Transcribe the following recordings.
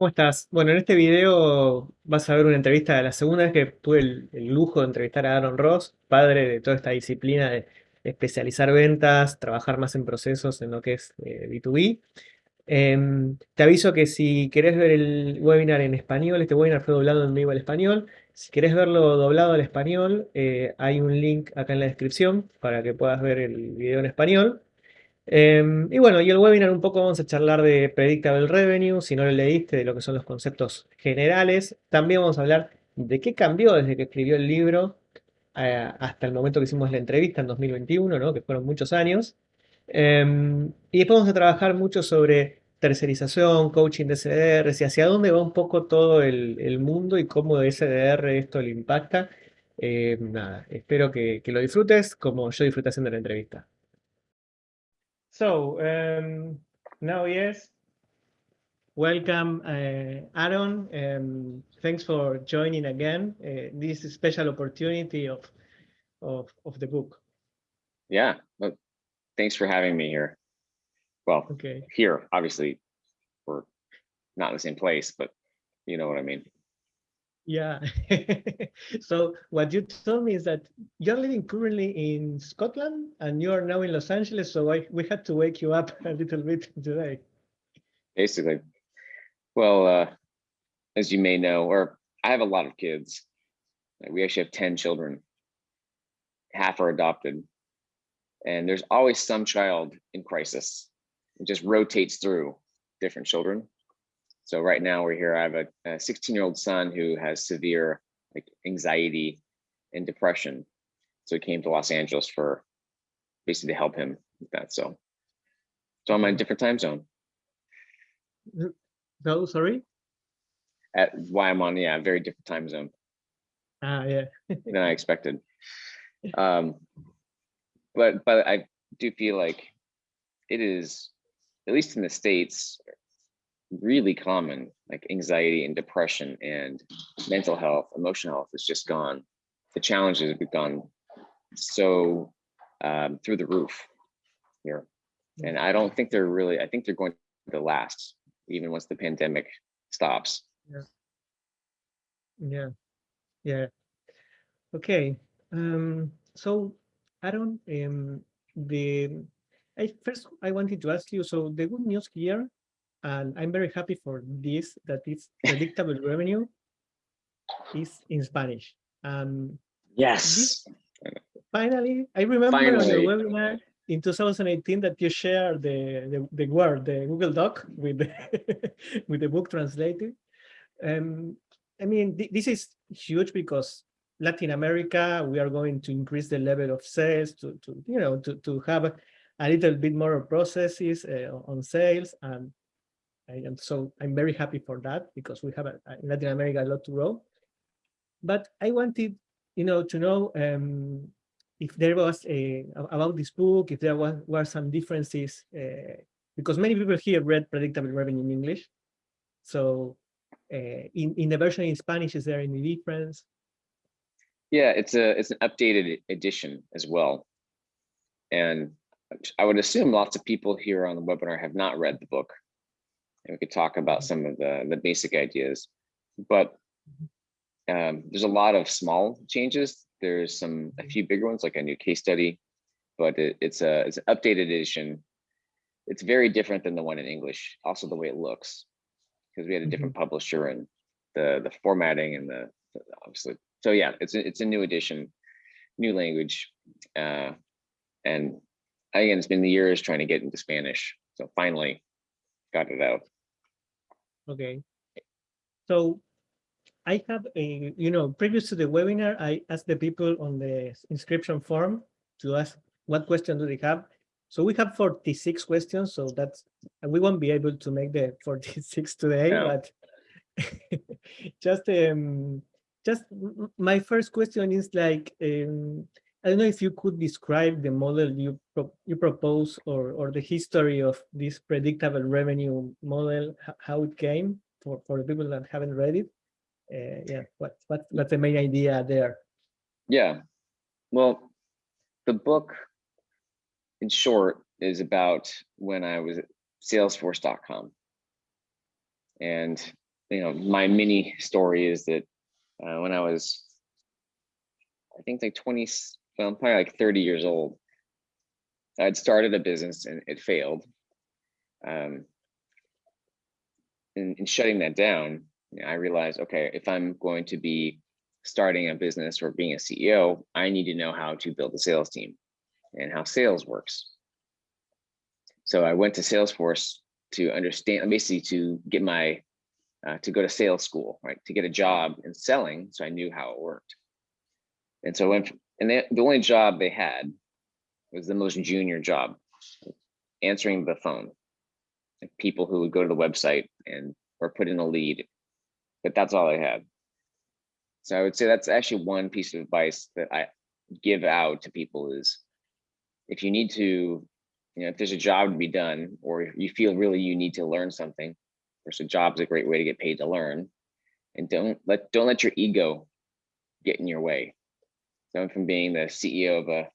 ¿Cómo estás? Bueno, en este video vas a ver una entrevista de la segunda vez que tuve el, lujo de entrevistar a Aaron Ross, padre de toda esta disciplina de especializar ventas, trabajar más en procesos en lo que es eh, B2B. Em, te aviso que si querés ver el webinar en español, este webinar fue doblado en vivo al español. Si querés verlo doblado al español, eh, hay un link acá en la descripción para que puedas ver el video en español. Em, y bueno, y el webinar un poco vamos a charlar de Predictable Revenue, si no lo leíste, de lo que son los conceptos generales. También vamos a hablar de qué cambió desde que escribió el libro eh, hasta el momento que hicimos la entrevista en 2021, ¿no? que fueron muchos años. Em, y después vamos a trabajar mucho sobre tercerización, coaching de SDRs y hacia dónde va un poco todo el, mundo y cómo de SDR esto le impacta. Em, nada, espero que, que lo disfrutes como yo disfruté haciendo la entrevista. So um, now, yes, welcome, uh, Aaron. Um, thanks for joining again. Uh, this special opportunity of, of of the book. Yeah, well, thanks for having me here. Well, okay. here, obviously, we're not in the same place, but you know what I mean. Yeah. so what you told me is that you're living currently in Scotland and you are now in Los Angeles. So I, we had to wake you up a little bit today. Basically. Well, uh, as you may know, or I have a lot of kids. We actually have 10 children. Half are adopted. And there's always some child in crisis. It just rotates through different children. So right now we're here, I have a 16 year old son who has severe like anxiety and depression. So he came to Los Angeles for basically to help him with that. So, so I'm in a different time zone. No, sorry? At why I'm on, yeah, a very different time zone. Ah, yeah. than I expected. Um, but, but I do feel like it is, at least in the States, really common, like anxiety and depression and mental health, emotional health has just gone, the challenges have gone so um, through the roof here. And I don't think they're really, I think they're going to last even once the pandemic stops. Yeah. Yeah. Yeah. Okay. Um, so I don't, um, the, I first I wanted to ask you, so the good news here and I'm very happy for this, that it's predictable revenue is in Spanish. Um, yes. This, finally, I remember finally. on your webinar in 2018 that you shared the, the, the word, the Google Doc with the, with the book translated. Um, I mean, th this is huge because Latin America, we are going to increase the level of sales to, to you know, to, to have a little bit more processes uh, on sales and and so I'm very happy for that because we have a, in Latin America a lot to grow. But I wanted, you know, to know um, if there was a about this book, if there was were some differences, uh, because many people here read Predictable Revenue in English. So uh, in in the version in Spanish, is there any difference? Yeah, it's a it's an updated edition as well, and I would assume lots of people here on the webinar have not read the book and we could talk about some of the, the basic ideas. But um, there's a lot of small changes. There's some a few bigger ones, like a new case study, but it, it's a it's an updated edition. It's very different than the one in English. Also, the way it looks, because we had a different publisher and the the formatting and the, the obviously. So yeah, it's a, it's a new edition, new language, uh, and again, it's been the years trying to get into Spanish. So finally, got it out. Okay. So I have a, you know, previous to the webinar, I asked the people on the inscription form to ask what question do they have. So we have 46 questions, so that's, we won't be able to make the 46 today, no. but just, um, just my first question is like, um, I don't know if you could describe the model you pro you propose or or the history of this predictable revenue model, how it came for for the people that haven't read it. Uh, yeah, what what what's the main idea there? Yeah, well, the book, in short, is about when I was at Salesforce.com, and you know, my mini story is that uh, when I was, I think like 20, well, I'm probably like 30 years old, I'd started a business and it failed. Um, in, in shutting that down, I realized, okay, if I'm going to be starting a business or being a CEO, I need to know how to build a sales team and how sales works. So I went to Salesforce to understand, basically to get my, uh, to go to sales school, right? To get a job in selling. So I knew how it worked. And so I went, and they, the only job they had was the most junior job, answering the phone. Like people who would go to the website and or put in a lead, but that's all I had. So I would say that's actually one piece of advice that I give out to people is if you need to, you know, if there's a job to be done or you feel really you need to learn something, first a job's a great way to get paid to learn. And don't let don't let your ego get in your way. So from being the CEO of a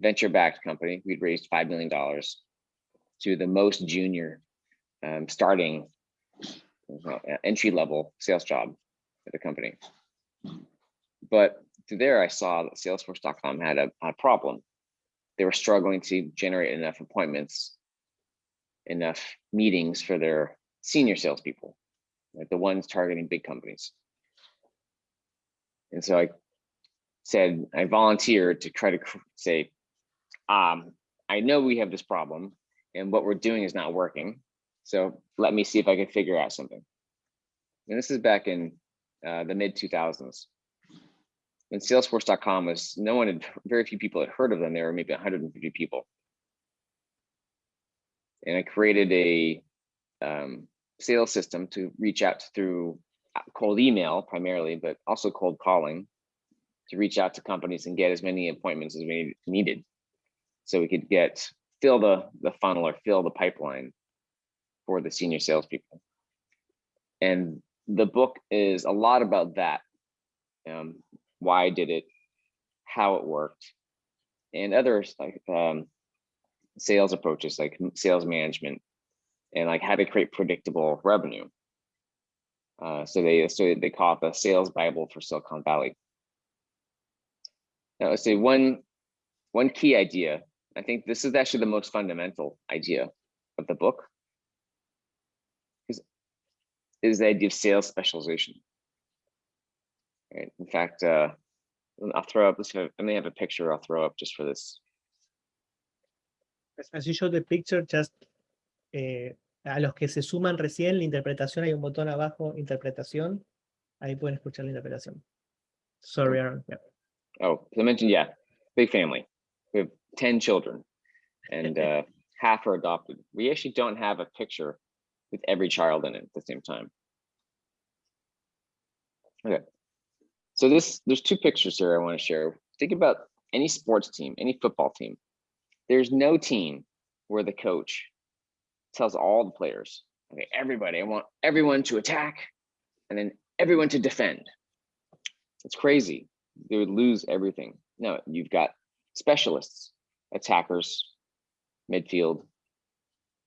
venture-backed company, we'd raised five million dollars to the most junior um, starting entry level sales job at the company. But through there, I saw that Salesforce.com had a, a problem. They were struggling to generate enough appointments, enough meetings for their senior salespeople, like the ones targeting big companies. And so I said, I volunteered to try to say, um, I know we have this problem and what we're doing is not working. So let me see if I can figure out something. And this is back in uh, the mid 2000s. And Salesforce.com was no one had very few people had heard of them. There were maybe 150 people. And I created a um, sales system to reach out through uh, cold email primarily, but also cold calling to reach out to companies and get as many appointments as we needed. So we could get fill the, the funnel or fill the pipeline for the senior salespeople. And the book is a lot about that. Um, why I did it, how it worked, and other like um, sales approaches like sales management and like how to create predictable revenue. Uh, so they so they call it the sales bible for Silicon Valley. Now, let's say one one key idea. I think this is actually the most fundamental idea of the book is is the idea of sales specialization. Right. In fact, uh, I'll throw up, let's have, I may have a picture I'll throw up just for this. As you show the picture, just eh, a los que se suman recién, la interpretación, hay un botón abajo, interpretación. Ahí pueden escuchar la interpretación. Sorry, Aaron. Yeah. Oh, I mentioned, yeah, big family. We have 10 children and uh, half are adopted. We actually don't have a picture with every child in it at the same time. Okay. So this there's two pictures here I want to share. Think about any sports team, any football team. There's no team where the coach tells all the players, okay, everybody, I want everyone to attack and then everyone to defend. It's crazy. They would lose everything. No, you've got specialists, attackers, midfield,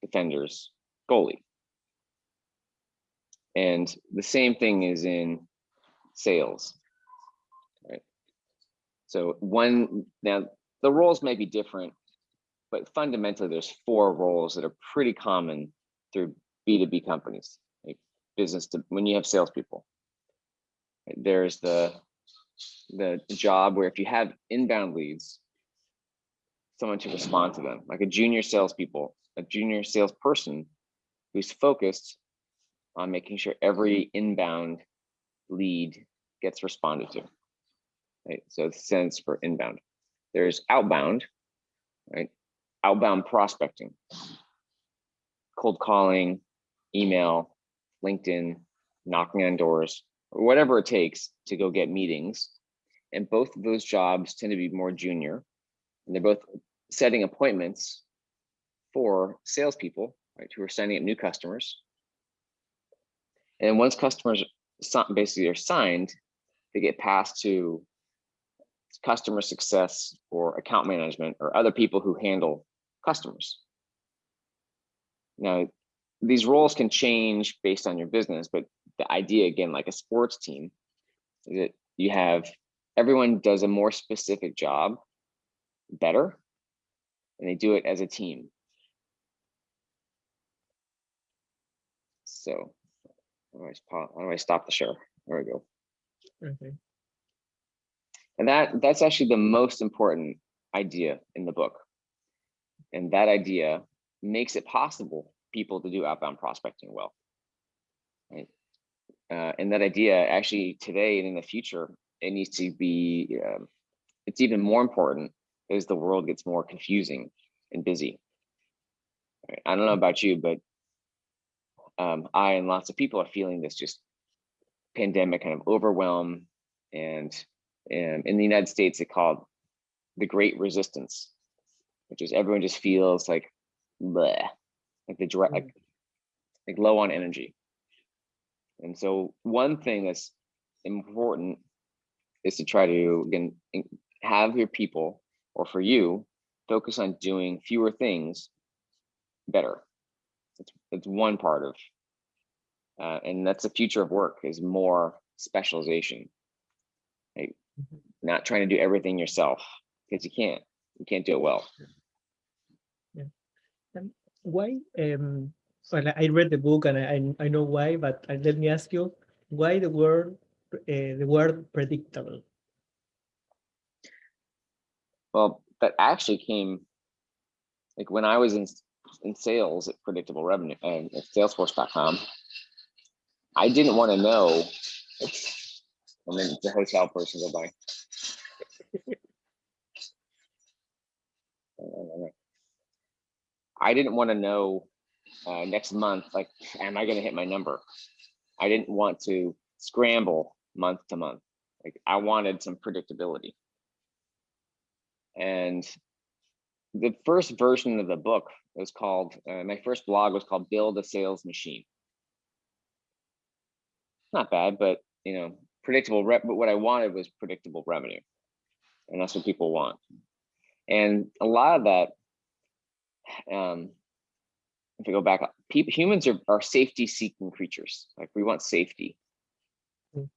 defenders, goalie. And the same thing is in sales, right? So one, now the roles may be different, but fundamentally there's four roles that are pretty common through B2B companies, like business to, when you have salespeople. There's the, the job where if you have inbound leads, someone to respond to them, like a junior salespeople, a junior salesperson who's focused on making sure every mm-hmm. inbound lead gets responded to. Right? So sends for inbound. There's outbound, right? Outbound prospecting, cold calling, email, LinkedIn, knocking on doors, whatever it takes to go get meetings. And both of those jobs tend to be more junior. And they're both setting appointments for salespeople, right, who are signing up new customers and once customers basically are signed, they get passed to customer success or account management or other people who handle customers. Now, these roles can change based on your business, but the idea again, like a sports team, is that you have everyone does a more specific job better, and they do it as a team. So, how do I, how do I stop the share? There we go. Okay. And that that's actually the most important idea in the book. And that idea makes it possible people to do outbound prospecting well. Right. Uh, and that idea actually today and in the future, it needs to be, um, it's even more important as the world gets more confusing and busy. Right. I don't know about you, but um, I and lots of people are feeling this just pandemic kind of overwhelm and um, in the United States, it the Great Resistance, which is everyone just feels like bleh, like the direct, like, like low on energy. And so one thing that's important is to try to again have your people or for you focus on doing fewer things better. It's, it's one part of, uh, and that's the future of work is more specialization. Like not trying to do everything yourself because you can't you can't do it well Why? Um, well, I read the book and I, I I know why, but uh, let me ask you, why the word uh, the word predictable? well that actually came like when i was in in sales at predictable revenue and at salesforce.com i didn't want to know and then the hotel person go by I didn't want to know uh, next month, like, am I going to hit my number? I didn't want to scramble month to month. Like, I wanted some predictability. And the first version of the book was called, uh, my first blog was called Build a Sales Machine. Not bad, but you know, predictable rep, but what I wanted was predictable revenue. And that's what people want. And a lot of that um, if we go back, people, humans are, are safety seeking creatures. Like we want safety. Mm.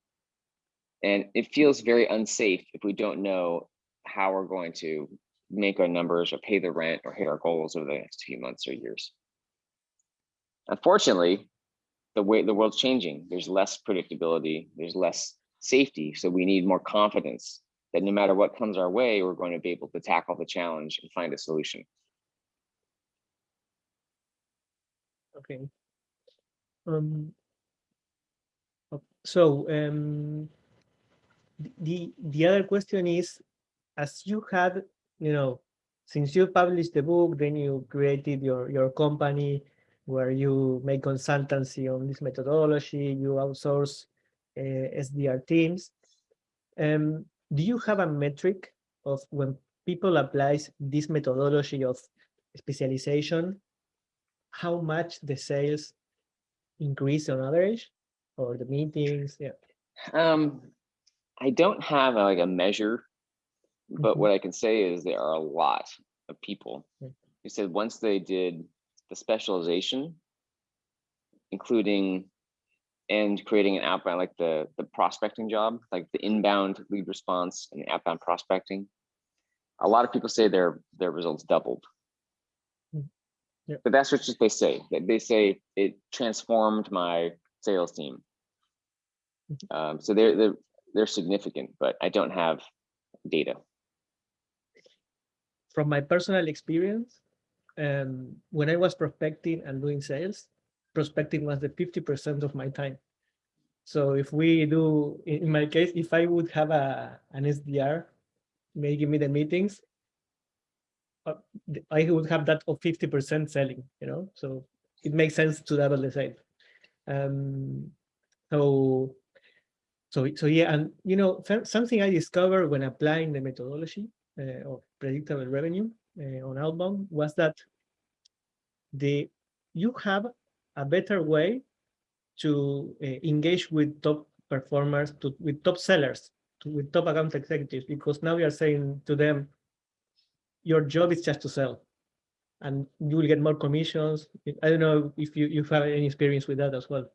And it feels very unsafe if we don't know how we're going to make our numbers or pay the rent or hit our goals over the next few months or years. Unfortunately, the way the world's changing, there's less predictability, there's less safety. So we need more confidence that no matter what comes our way, we're going to be able to tackle the challenge and find a solution. Okay. Um. So um, the the other question is, as you had, you know, since you published the book, then you created your your company where you make consultancy on this methodology, you outsource uh, SDR teams. Um, do you have a metric of when people applies this methodology of specialization, how much the sales increase on average or the meetings? Yeah. Um, I don't have a, like a measure, but Mhm. what I can say is there are a lot of people Mm. who said once they did the specialization, including and creating an outbound like the the prospecting job, like the inbound lead response and the outbound prospecting. A lot of people say their their results doubled. But that's what they say. That they say it transformed my sales team. Mhm. Um, so they're they're they're significant, but I don't have data. From my personal experience, um, when I was prospecting and doing sales, prospecting was the 50% of my time. So if we do, in my case, if I would have a an SDR, give me the meetings, uh, I would have that of 50% selling, you know, so it makes sense to double the sale. Um, so, so, so yeah, and you know, something I discovered when applying the methodology uh, of predictable revenue uh, on outbound was that the you have a better way to uh, engage with top performers, to with top sellers, to, with top account executives, because now we are saying to them, your job is just to sell. and you will get more commissions. I don't know if you, you have any experience with that as well.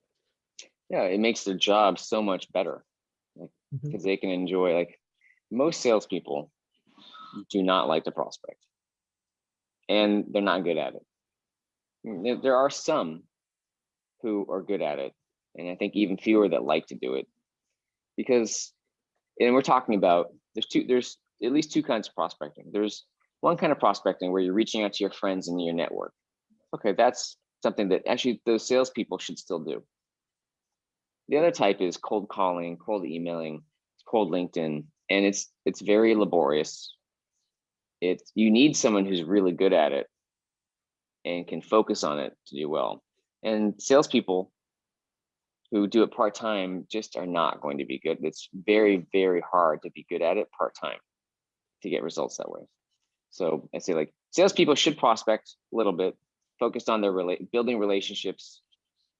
Yeah, it makes their job so much better because they can enjoy like most salespeople do not like to prospect and they're not good at it. Mm, There, there are some who are good at it, and I think even fewer that like to do it because, and we're talking about there's two there's at least two kinds of prospecting. There's one kind of prospecting where you're reaching out to your friends and your network. Okay, that's something that actually those salespeople should still do. The other type is cold calling, cold emailing, cold LinkedIn, and it's it's very laborious. It's you need someone who's really good at it and can focus on it to do well. And salespeople who do it part time just are not going to be good. It's very very hard to be good at it part time to get results that way. So I say like salespeople should prospect a little bit, focused on their relate building relationships,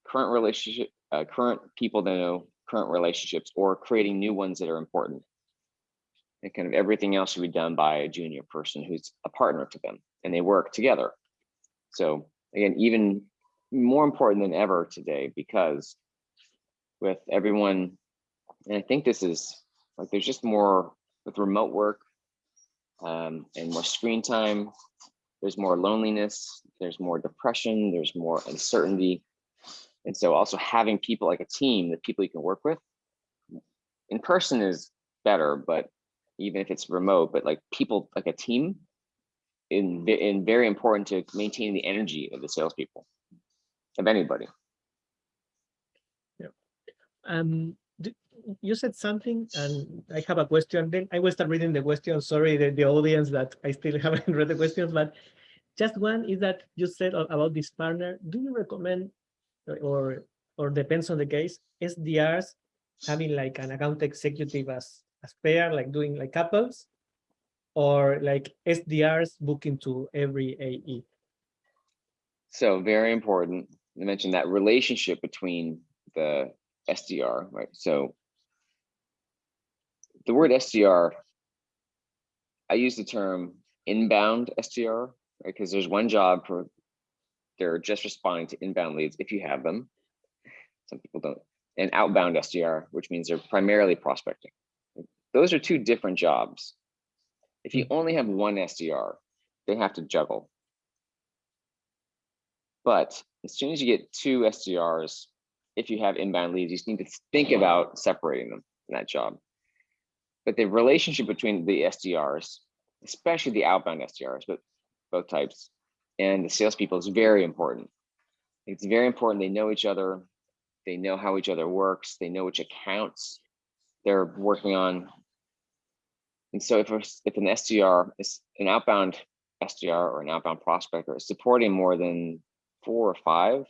current relationship, uh, current people that know current relationships, or creating new ones that are important. And kind of everything else should be done by a junior person who's a partner to them, and they work together. So again, even more important than ever today, because with everyone, and I think this is like there's just more with remote work um, and more screen time. There's more loneliness, there's more depression, there's more uncertainty. And so also having people like a team, the people you can work with in person is better, but even if it's remote, but like people like a team in, in very important to maintain the energy of the salespeople of anybody. Um, d- you said something and I have a question. Then I will start reading the questions. Sorry, the, the audience that I still haven't read the questions, but just one is that you said about this partner. Do you recommend or or depends on the case, SDRs having like an account executive as as pair, like doing like couples, or like SDRs booking to every? AE? So very important. I mentioned that relationship between the SDR, right? So the word SDR, I use the term inbound SDR, right? Because there's one job for they're just responding to inbound leads if you have them. Some people don't. And outbound SDR, which means they're primarily prospecting. Those are two different jobs. If you hmm. only have one SDR, they have to juggle. But as soon as you get two SDRs, if you have inbound leads, you just need to think about separating them in that job. But the relationship between the SDRs, especially the outbound SDRs, but both types, and the salespeople is very important. It's very important they know each other, they know how each other works, they know which accounts they're working on. And so if, if an SDR is an outbound SDR or an outbound prospector is supporting more than four or five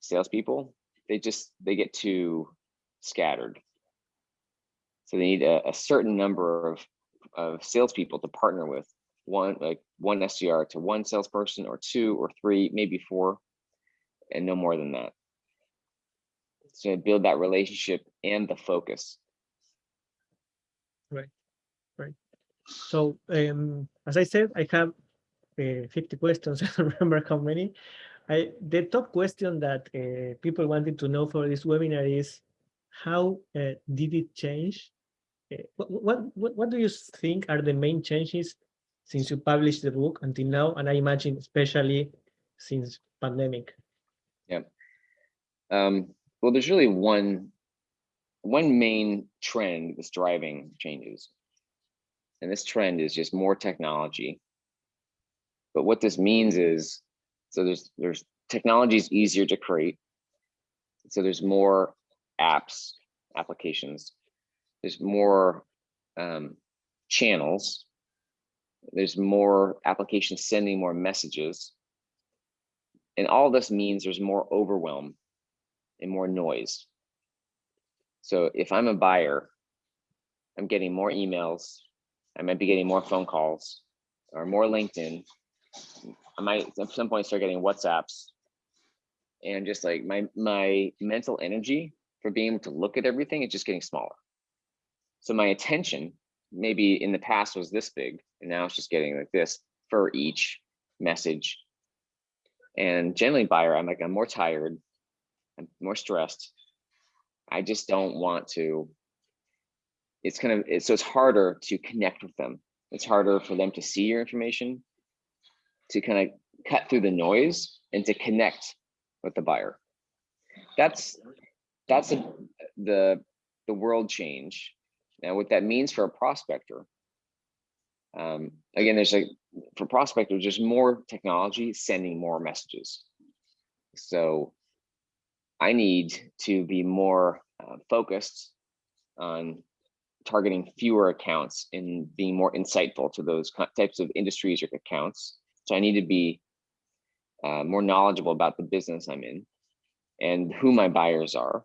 salespeople, they just they get too scattered. So they need a, a certain number of of salespeople to partner with. One like one SDR to one salesperson, or two or three, maybe four, and no more than that. So build that relationship and the focus. Right, right. So um, as I said, I have uh, 50 questions. I don't remember how many. I, the top question that uh, people wanted to know for this webinar is how uh, did it change? Uh, what, what, what, do you think are the main changes since you published the book until now? And I imagine especially since pandemic. Um, well, there's really one one main trend that's driving changes. And this trend is just more technology. But what this means is, so there's there's technology is easier to create. So there's more apps, applications. There's more um, channels. There's more applications sending more messages. And all this means there's more overwhelm and more noise. So if I'm a buyer, I'm getting more emails, I might be getting more phone calls or more LinkedIn. I might at some point start getting WhatsApps. And just like my my mental energy for being able to look at everything is just getting smaller. So my attention maybe in the past was this big and now it's just getting like this for each message And generally buyer, I'm like, I'm more tired, I'm more stressed. I just don't want to. It's kind of, it's, so it's harder to connect with them. It's harder for them to see your information, to kind of cut through the noise and to connect with the buyer. That's, that's a, the, the world change. Now what that means for a prospector, um, again, there's like for prospectors, there's more technology sending more messages. So I need to be more uh, focused on targeting fewer accounts and being more insightful to those types of industries or accounts. So I need to be uh, more knowledgeable about the business I'm in and who my buyers are.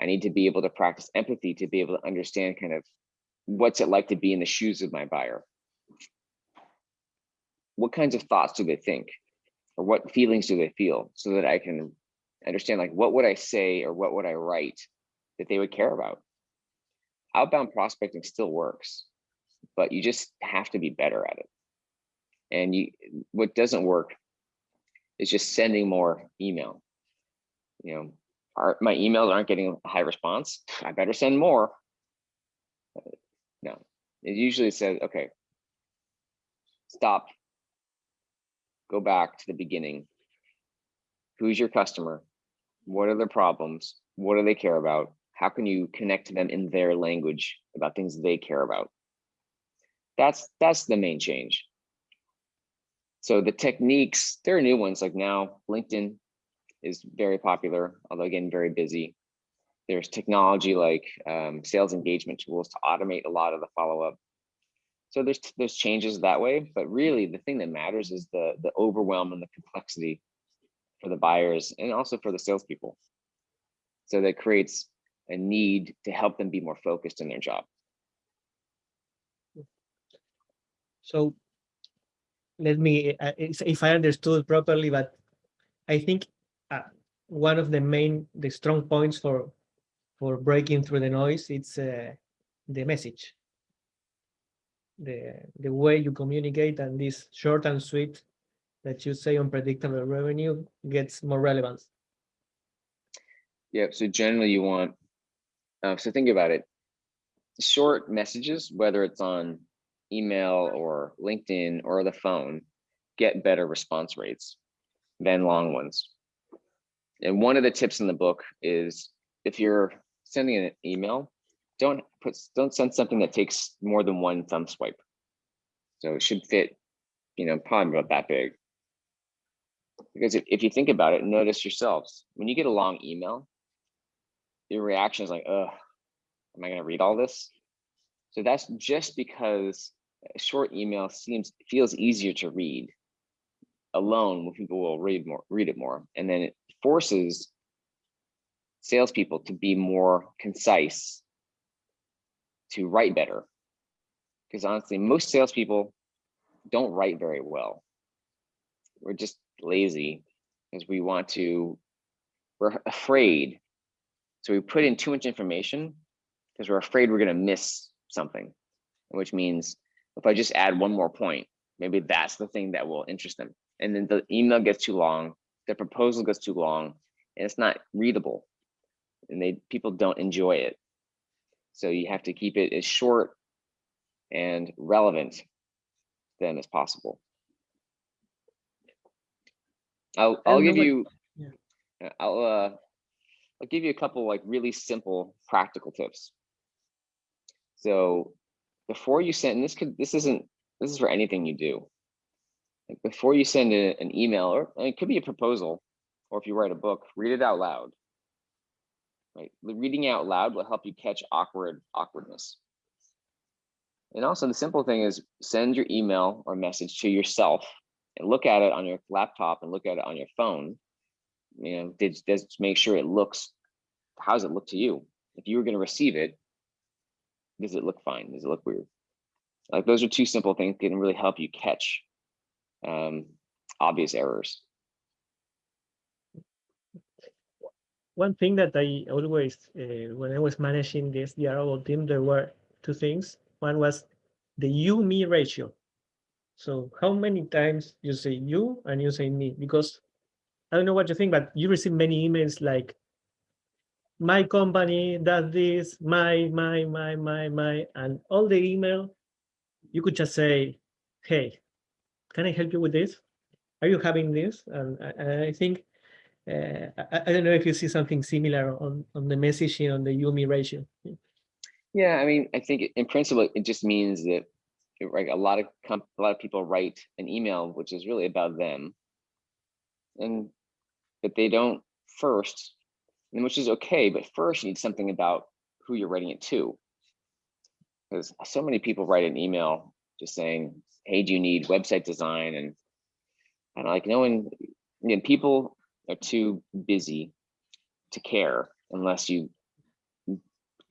I need to be able to practice empathy to be able to understand kind of what's it like to be in the shoes of my buyer? What kinds of thoughts do they think? Or what feelings do they feel so that I can understand like what would I say or what would I write that they would care about? Outbound prospecting still works, but you just have to be better at it. And you what doesn't work is just sending more email. You know, my emails aren't getting a high response. I better send more. No, it usually says, okay, stop, go back to the beginning. Who's your customer? What are their problems? What do they care about? How can you connect to them in their language about things they care about? That's that's the main change. So the techniques, there are new ones like now LinkedIn is very popular, although again, very busy. There's technology like um, sales engagement tools to automate a lot of the follow-up. So there's there's changes that way, but really the thing that matters is the the overwhelm and the complexity for the buyers and also for the salespeople. So that creates a need to help them be more focused in their job. So let me, uh, if I understood properly, but I think uh, one of the main, the strong points for for breaking through the noise, it's uh, the message. The, the way you communicate and this short and sweet that you say in Predictable Revenue gets more relevance. Yeah, so generally you want, uh, so think about it. Short messages, whether it's on email or LinkedIn or the phone, get better response rates than long ones. And one of the tips in the book is if you're sending an email, don't put don't send something that takes more than one thumb swipe. So it should fit, you know, probably about that big. Because if, if you think about it, notice yourselves, when you get a long email, your reaction is like, oh, am I gonna read all this? So that's just because a short email seems feels easier to read alone when people will read more read it more and then it forces salespeople to be more concise, to write better. Because honestly, most salespeople don't write very well. We're just lazy because we want to, we're afraid. So we put in too much information because we're afraid we're going to miss something, which means if I just add one more point, maybe that's the thing that will interest them. And then the email gets too long, the proposal gets too long, and it's not readable and they people don't enjoy it. So you have to keep it as short and relevant to them as possible. I'll I'll give you yeah. I'll uh I'll give you a couple like really simple practical tips. So before you send this could this isn't this is for anything you do. Like before you send a, an email or it could be a proposal or if you write a book, read it out loud right? The reading out loud will help you catch awkward awkwardness. And also the simple thing is send your email or message to yourself and look at it on your laptop and look at it on your phone. You know, just, just make sure it looks, how does it look to you? If you were going to receive it, does it look fine? Does it look weird? Like those are two simple things that can really help you catch um, obvious errors. one thing that I always, uh, when I was managing the SDR team, there were two things. One was the you-me ratio. So how many times you say you and you say me? Because I don't know what you think, but you receive many emails like, my company does this, my, my, my, my, my, and all the email, you could just say, hey, can I help you with this? Are you having this? And I, think, uh, I, I, don't know if you see something similar on, on the messaging on the you-me ratio. Yeah, I mean, I think in principle, it just means that right, a lot of a lot of people write an email which is really about them, and but they don't first and which is okay, but first you need something about who you're writing it to. Because so many people write an email just saying, hey, do you need website design? And and like no one, you know, people are too busy to care unless you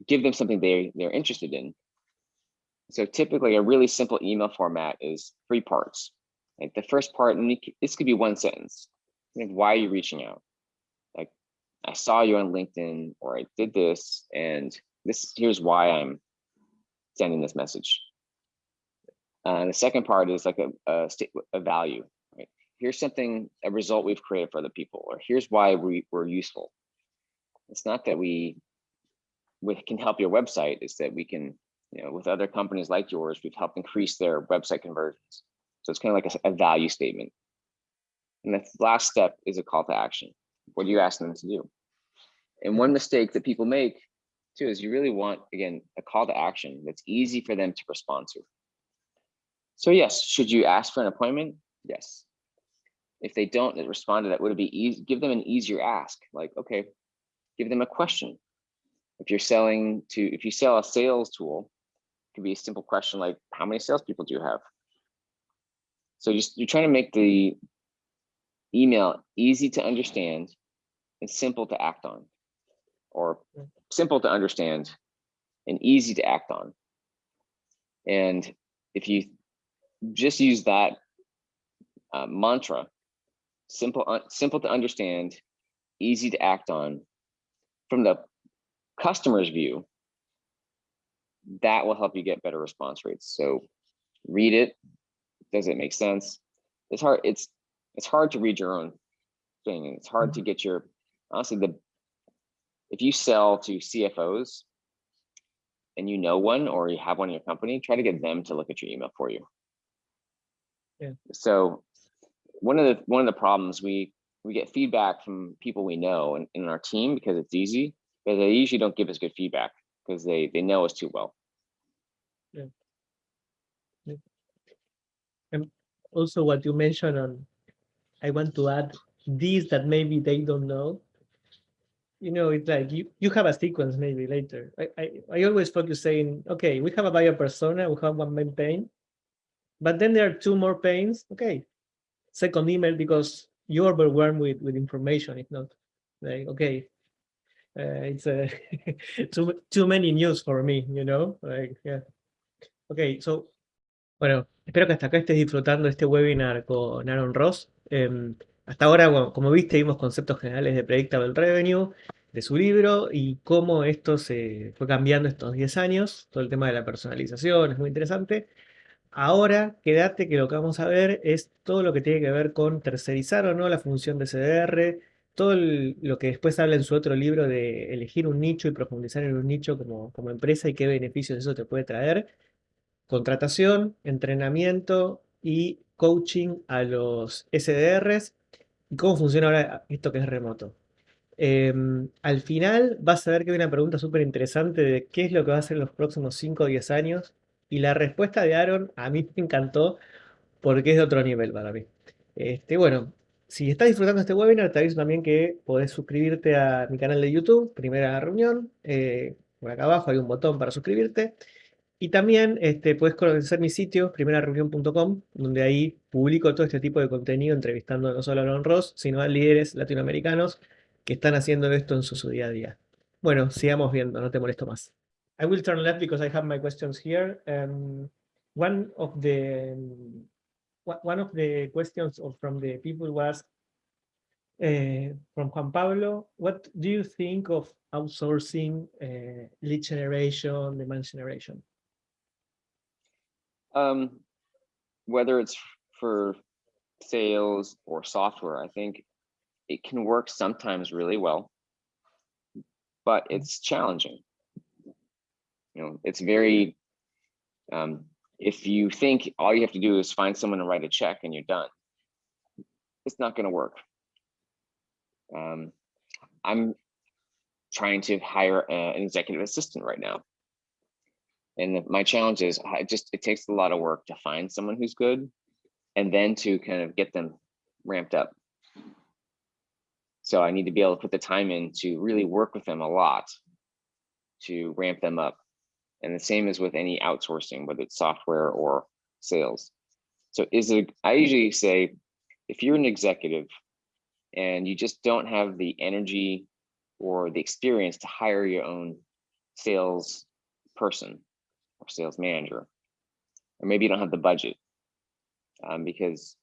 give them something they, they're interested in. So typically a really simple email format is three parts. Like the first part, and this could be one sentence. Like, why are you reaching out? I saw you on LinkedIn or I did this and this here's why I'm sending this message. Uh, the second part is like a, a, state, a value, right? Here's something, a result we've created for other people, or here's why we, we're useful. It's not that we, we can help your website, it's that we can, you know, with other companies like yours, we've helped increase their website conversions. So it's kind of like a, a value statement. And the last step is a call to action. What are you asking them to do? And one mistake that people make too is you really want, again, a call to action that's easy for them to respond to. So yes, should you ask for an appointment? Yes. If they don't respond to that, would it be easy? Give them an easier ask. Like, okay, give them a question. If you're selling to, if you sell a sales tool, it could be a simple question like, how many salespeople do you have? So just you're trying to make the email easy to understand and simple to act on or simple to understand and easy to act on. And if you just use that uh, mantra, simple, uh, simple to understand, easy to act on, from the customer's view, that will help you get better response rates. So read it. Does it make sense? It's hard. It's it's hard to read your own thing. And it's hard to mm-hmm. get your honestly the if you sell to CFOs and you know one or you have one in your company, try to get them to look at your email for you. Yeah. So one of the one of the problems we we get feedback from people we know in, in our team because it's easy, but they usually don't give us good feedback because they they know us too well. Yeah. yeah. And also what you mentioned on, I want to add these that maybe they don't know you know, it's like you, you have a sequence maybe later. I, I, I always focus saying, okay, we have a buyer persona, we have one main pain, but then there are two more pains. Okay, second email because you're overwhelmed with, with information, if not like, okay, uh, it's uh, too, too many news for me, you know, like, yeah. Okay, so, bueno, espero que hasta acá estés disfrutando este webinar con Aaron Ross. Hasta ahora, como viste, vimos conceptos generales de Predictable Revenue, de su libro, y cómo esto se fue cambiando estos 10 años, todo el tema de la personalización, es muy interesante. Ahora, quédate que lo que vamos a ver es todo lo que tiene que ver con tercerizar o no la función de CDR, todo lo que después habla en su otro libro de elegir un nicho y profundizar en un nicho como, como empresa y qué beneficios eso te puede traer. Contratación, entrenamiento y coaching a los SDRs ¿Y cómo funciona ahora esto que es remoto? Em, al final vas a ver que hay una pregunta súper interesante de qué es lo que va a hacer en los próximos 5 o 10 años. Y la respuesta de Aaron a mí me encantó porque es de otro nivel para mí. Este, bueno, si estás disfrutando este webinar, te aviso también que podés suscribirte a mi canal de YouTube, primera reunión. Eh, por acá abajo hay un botón para suscribirte. Y también este, puedes conocer mi sitio, primerareunión.com, donde ahí publico todo este tipo de contenido, entrevistando no solo a Aaron Ross, sino a líderes latinoamericanos que están haciendo esto en su, día a día. Bueno, sigamos viendo, no te molesto más. I will turn left because I have my questions here. Um, one of the one of the questions from the people was uh, from Juan Pablo. What do you think of outsourcing uh, lead generation, demand generation? Um, whether it's for sales or software, I think it can work sometimes really well, but it's challenging. You know, it's very, um, if you think all you have to do is find someone to write a check and you're done, it's not going to work. Um, I'm trying to hire a, an executive assistant right now. And my challenge is I just, it takes a lot of work to find someone who's good and then to kind of get them ramped up. So I need to be able to put the time in to really work with them a lot to ramp them up. And the same as with any outsourcing, whether it's software or sales. So is it, I usually say, if you're an executive and you just don't have the energy or the experience to hire your own sales person or sales manager, or maybe you don't have the budget um, because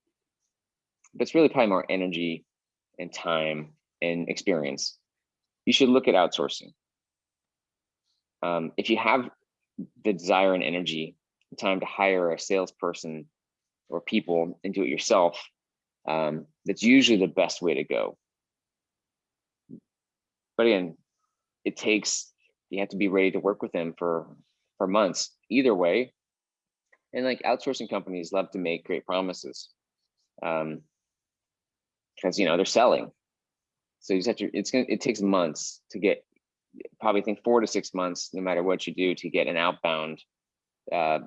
that's really probably more energy and time and experience. You should look at outsourcing. Um, if you have the desire and energy, and time to hire a salesperson or people and do it yourself, um, that's usually the best way to go. But again, it takes, you have to be ready to work with them for, for months, either way. And like outsourcing companies love to make great promises. Um, because you know they're selling. So you just have to, it's gonna, it takes months to get, probably think four to six months, no matter what you do to get an outbound uh,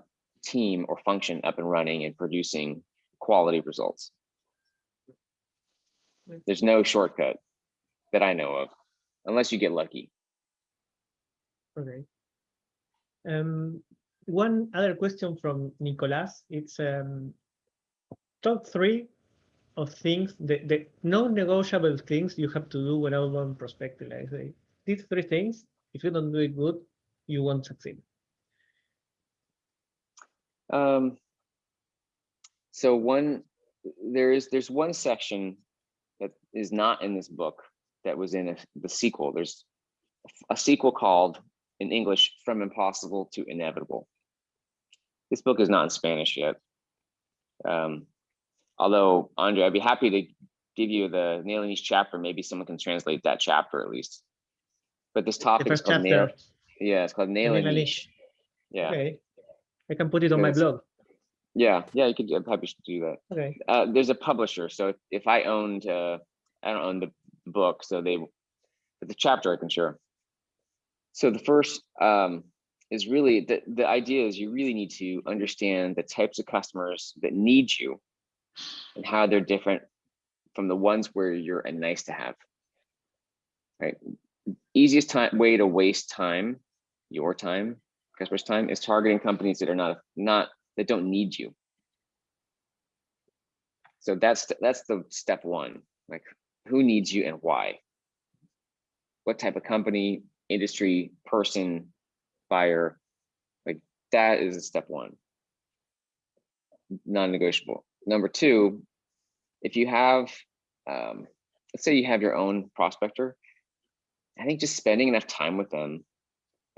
team or function up and running and producing quality results. There's no shortcut that I know of, unless you get lucky. Okay. Um, one other question from Nicolas. It's um, top three of things, the, the non-negotiable things you have to do when outbound prospecting. Like say, these three things, if you don't do it good, you won't succeed. Um, so one, there is there's one section that is not in this book that was in a, the sequel. There's a sequel called in English From Impossible to Inevitable. This book is not in Spanish yet. Um, although, Andre, I'd be happy to give you the nailing niche chapter. Maybe someone can translate that chapter at least. But this topic is called nail. Yeah, it's called nailing niche. Yeah. Okay. I can put it on my blog. Yeah, yeah, you could. I'm happy to do that. Okay. Uh, there's a publisher, so if, if I owned, uh, I don't own the book, so they, but the chapter I can share. So the first um, is really the the idea is you really need to understand the types of customers that need you, and how they're different from the ones where you're a nice to have. Right. Easiest time way to waste time, your time, customers' time, is targeting companies that are not not that don't need you. So that's that's the step one. Like who needs you and why? What type of company, industry, person, buyer? Like that is a step one. Non-negotiable. Number two, if you have, um, let's say you have your own prospector, I think just spending enough time with them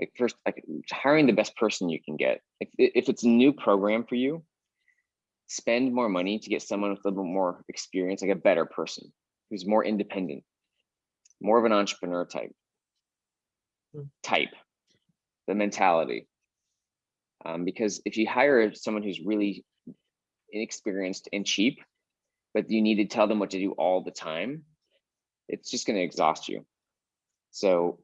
like first like hiring the best person you can get if, if it's a new program for you spend more money to get someone with a little more experience like a better person who's more independent more of an entrepreneur type. Type the mentality um, because if you hire someone who's really inexperienced and cheap but you need to tell them what to do all the time it's just going to exhaust you so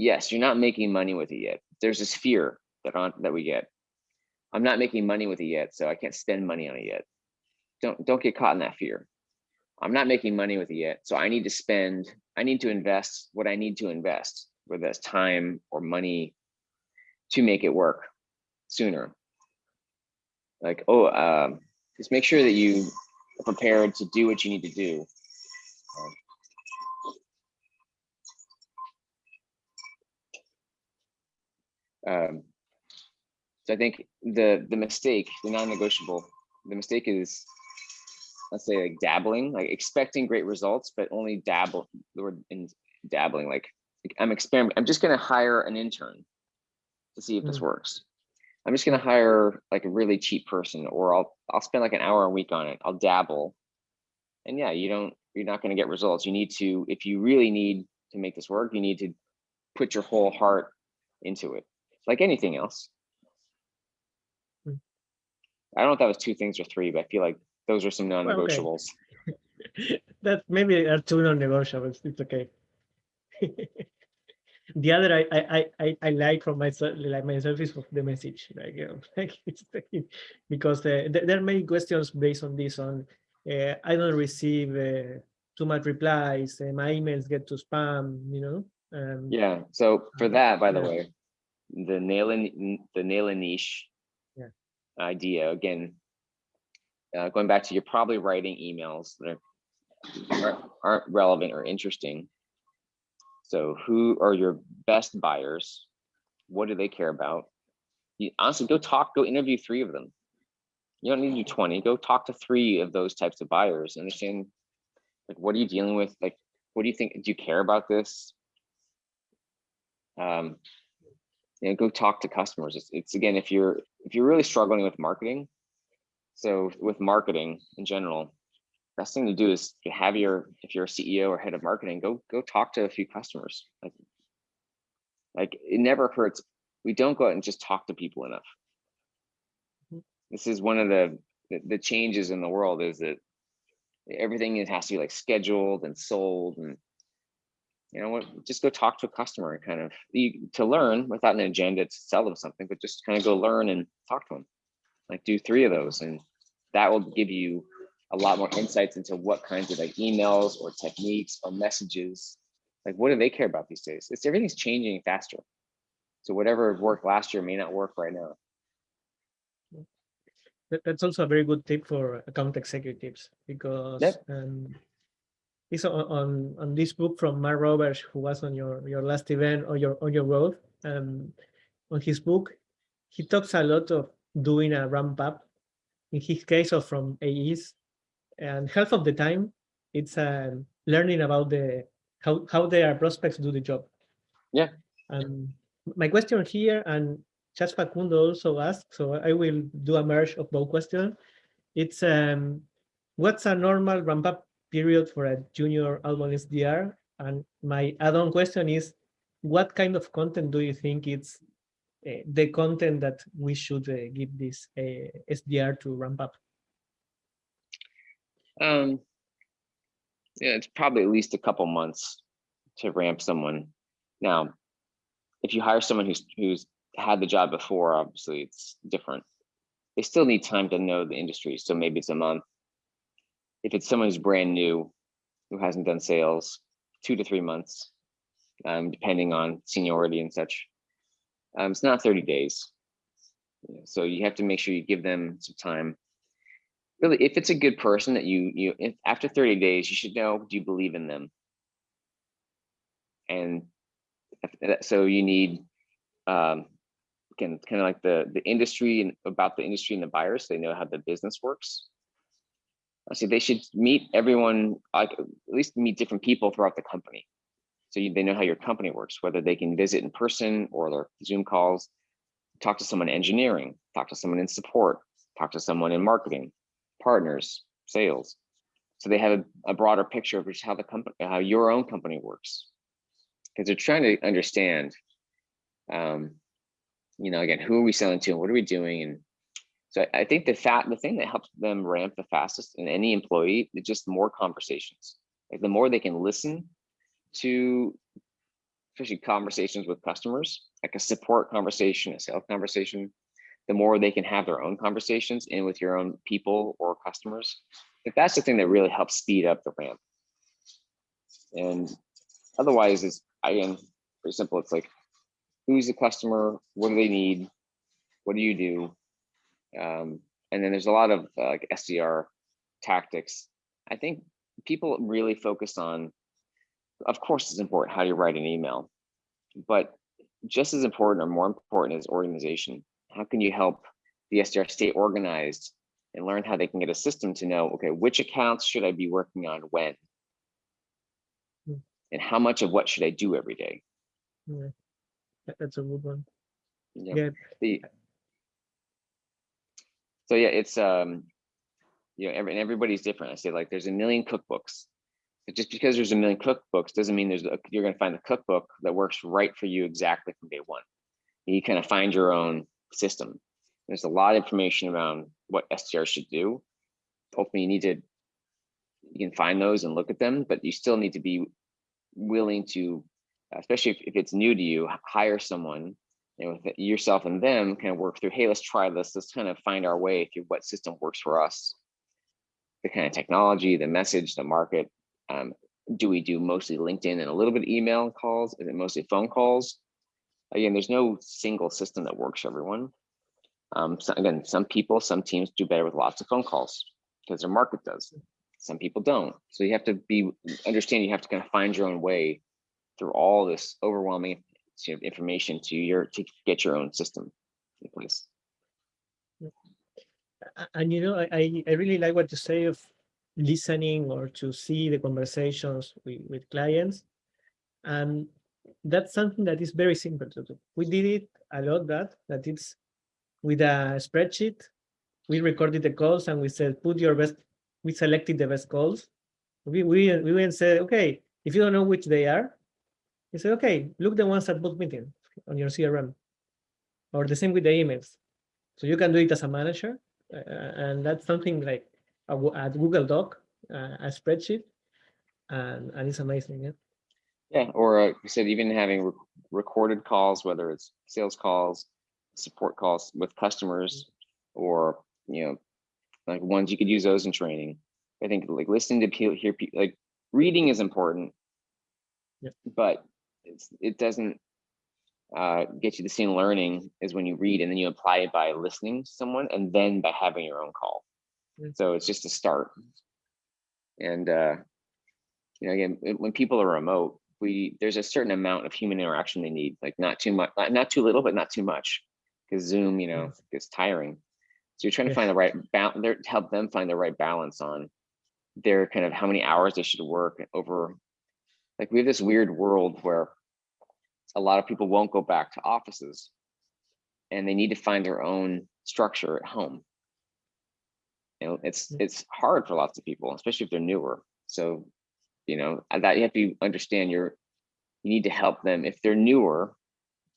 yes, you're not making money with it yet. There's this fear that on that we get. I'm not making money with it yet, so I can't spend money on it yet. Don't don't get caught in that fear. I'm not making money with it yet, so I need to spend. I need to invest what I need to invest, whether that's time or money, to make it work sooner. Like oh, um, just make sure that you are prepared to do what you need to do Um, so I think the the mistake, the non-negotiable, the mistake is, let's say like dabbling, like expecting great results, but only dabble the word in dabbling. Like I'm experiment. I'm just going to hire an intern to see if this works. I'm just gonna hire like a really cheap person, or I'll I'll spend like an hour a week on it. I'll dabble. And yeah, you don't you're not gonna get results. You need to, if you really need to make this work, you need to put your whole heart into it. Like anything else. Hmm. I don't know if that was two things or three, but I feel like those are some non-negotiables. that maybe are two non-negotiables. It's okay. The other I, I I I I like from myself like myself is of the message like, you know, like it's because uh, th- there are many questions based on this on uh, I don't receive uh, too much replies uh, my emails get to spam you know um, Yeah, so for Um, that, by the yeah. way, the nail in, the nail in niche Yeah. idea, again, uh, going back to you're probably writing emails that are- aren't relevant or interesting. So who are your best buyers? What do they care about? You honestly go talk, go interview three of them. You don't need to do 20, go talk to three of those types of buyers, understand like, what are you dealing with? Like, what do you think? Do you care about this? um, you know, go talk to customers. It's, it's again, if you're if you're really struggling with marketing, so with marketing in general, best thing to do is to have your if you're a CEO or head of marketing, go go talk to a few customers. Like, like it never hurts. We don't go out and just talk to people enough. Mhm. This is one of the the, the changes in the world is that everything has to be like scheduled and sold and you know what, just go talk to a customer and kind of you, to learn without an agenda to sell them something, but just kind of go learn and talk to them. Like do three of those and that will give you a lot more insights into what kinds of like emails or techniques or messages, like what do they care about these days? It's everything's changing faster. So whatever worked last year may not work right now. that's also a very good tip for account executives because Yep. um, it's on, on on this book from Mark Roberge, who was on your your last event or your on your road. Um, on his book, he talks a lot of doing a ramp up. In his case, of from AEs, and half of the time, it's um, learning about the how how their prospects do the job. Yeah. Um, my question here, and Chas Facundo also asked, so I will do a merge of both questions. It's um, what's a normal ramp up period for a junior outbound SDR? And my add-on question is, what kind of content do you think it's uh, the content that we should uh, give this uh, SDR to ramp up? Um, yeah, it's probably at least a couple months to ramp someone. Now, if you hire someone who's who's had the job before, obviously it's different. They still need time to know the industry, so maybe it's a month. If it's someone who's brand new, who hasn't done sales, two to three months, um, depending on seniority and such. Um, it's not 30 days. So you have to make sure you give them some time really if it's a good person that you you if after 30 days you should know do you believe in them? And that- so you need um again kind of like the the industry and about the industry and the buyers so they know how the business works. See they should meet everyone like at least meet different people throughout the company. So you, they know how your company works whether they can visit in person or their zoom calls. Talk to someone in engineering talk to someone in support talk to someone in marketing partners, sales. So they have a, a broader picture of just how the company, how your own company works. Because they're trying to understand, um, you know, again, who are we selling to and what are we doing? And so I, I think the fat, the thing that helps them ramp the fastest in any employee is just more conversations. Like the more they can listen to, especially conversations with customers, like a support conversation, a sales conversation, the more they can have their own conversations in with your own people or customers. Like that's the thing that really helps speed up the ramp. And otherwise, it's again pretty simple. It's like, who's the customer? What do they need? What do you do? Um, and then there's a lot of uh, like SDR tactics. I think people really focus on, of course, it's important how you write an email, but just as important or more important is organization how can you help the SDR stay organized and learn how they can get a system to know, okay, which accounts should I be working on when? Hmm. And how much of what should I do every day? Yeah, that's a good one. Know, Yeah, the So yeah, it's um, you know, every, and everybody's different. I say like there's a million cookbooks. But just because there's a million cookbooks doesn't mean there's a, you're going to find the cookbook that works right for you exactly from day one. You kind of find your own system. There's a lot of information around what SDR should do. Hopefully, you need to you can find those and look at them, but you still need to be willing to, especially if, if it's new to you, hire someone you know, with yourself and them kind of work through, hey, let's try this. Let's kind of find our way through what system works for us. The kind of technology, the message, the market. Um, do we do mostly LinkedIn and a little bit of email and calls? Is it mostly phone calls? Again, there's no single system that works for everyone. Um, so again, some people, some teams do better with lots of phone calls because their market does. Some people don't. So you have to be understand you have to kind of find your own way through all this overwhelming you know, information to your to get your own system in place. And you know, I, I really like what you say of listening or to see the conversations with, with clients. And that's something that is very simple to do. We did it a lot that, that it's with a spreadsheet. We recorded the calls and we said, put your best, we selected the best calls. We, we, we went and said, okay, if you don't know which they are, you say, okay, look the ones at both meeting on your CRM. Or the same with the emails. So you can do it as a manager. Uh, and that's something like a, a Google Doc, uh, a spreadsheet. And, and it's amazing. Yeah. Yeah, or uh, you said even having re recorded calls, whether it's sales calls, support calls with customers, or you know, like ones you could use those in training. I think like listening to people, hear people, like reading is important, yeah. but it's, it doesn't uh, get you the same learning as when you read and then you apply it by listening to someone and then by having your own call. Yeah. So it's just a start. And uh, you know, again, when people are remote, we there's a certain amount of human interaction they need, like not too much, not, too little, but not too much, because Zoom, you know, Yes. gets tiring. So you're trying to find the right balance, help them find the right balance on their kind of how many hours they should work over. Like we have this weird world where a lot of people won't go back to offices and they need to find their own structure at home. You know, it's Mm. it's hard for lots of people, especially if they're newer. So, you know, that you have to understand you're you need to help them if they're newer,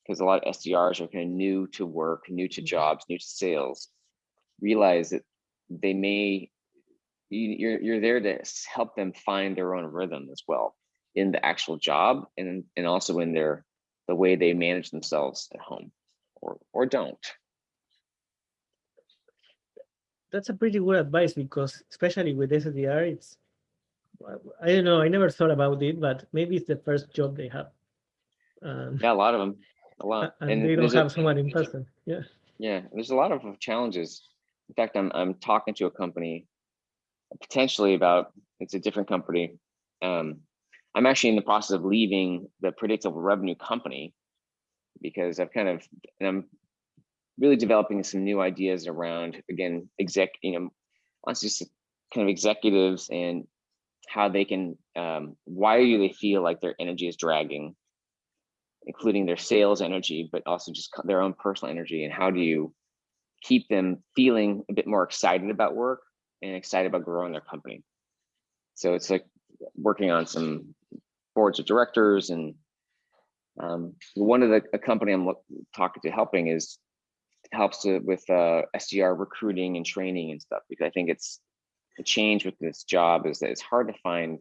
because a lot of SDRs are kind of new to work, new to Mhm. jobs, new to sales. Realize that they may you, you're you're there to help them find their own rhythm as well in the actual job and and also in their the way they manage themselves at home or or don't. That's a pretty good advice because especially with SDR, it's, I don't know, I never thought about it, but maybe it's the first job they have. Um, Yeah, a lot of them, a lot. and they don't there's a- have someone in person. Yeah. Yeah, there's a lot of challenges. In fact, I'm I'm talking to a company potentially about it's a different company. Um, I'm actually in the process of leaving the predictable revenue company because I've kind of and I'm really developing some new ideas around again exec you know just kind of executives and how they can um, why do they feel like their energy is dragging including their sales energy, but also just their own personal energy. And how do you keep them feeling a bit more excited about work and excited about growing their company? So it's like working on some boards of directors and um, one of the a company I'm talking to helping is helps to, with uh, SDR recruiting and training and stuff because I think it's the change with this job is that it's hard to find.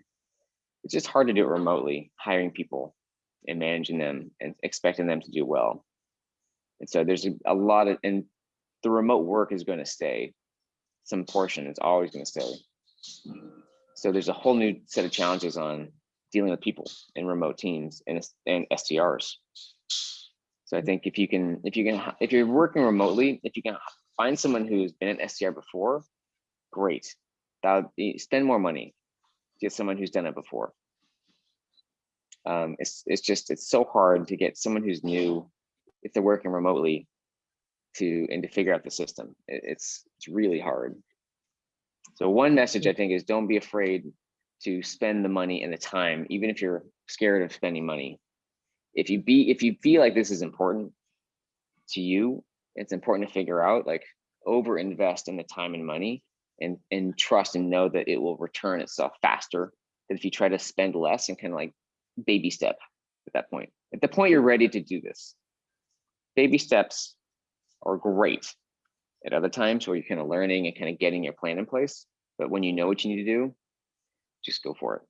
It's just hard to do it remotely, hiring people and managing them and expecting them to do well. And so there's a, a lot of, and the remote work is going to stay. Some portion is always going to stay. So there's a whole new set of challenges on dealing with people in remote teams and, and SDRs. So I think if you can, if you can, if you're working remotely, if you can find someone who's been an SDR before, great. That spend more money, get someone who's done it before um, it's it's just it's so hard to get someone who's new if they're working remotely to and to figure out the system. It, it's it's really hard. So one message I think is don't be afraid to spend the money and the time, even if you're scared of spending money. If you be if you feel like this is important to you, it's important to figure out like over invest in the time and money and and trust and know that it will return itself faster than if you try to spend less and kind of like baby step at that point. At the point you're ready to do this, baby steps are great at other times where you're kind of learning and kind of getting your plan in place. But when you know what you need to do, just go for it.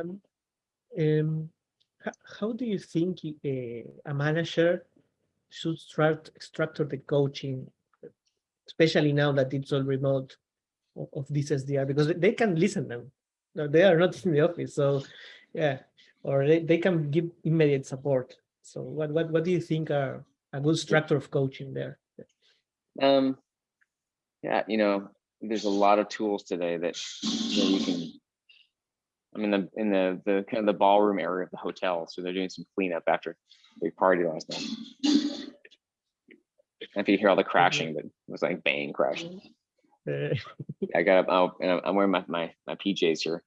Um, um, how do you think uh, a manager should start structure the coaching, especially now that it's all remote of, this SDR because they can listen them. No, they are not in the office, so yeah, or they, they can give immediate support. So what what what do you think are a good structure of coaching there? Um, yeah, you know, there's a lot of tools today that you, know, can. I'm in the in the the kind of the ballroom area of the hotel, so they're doing some cleanup after a big party last night. If you hear all the crashing, but it was like bang crashing. Uh, I got up. Oh, and I'm- I'm wearing my my my PJs here.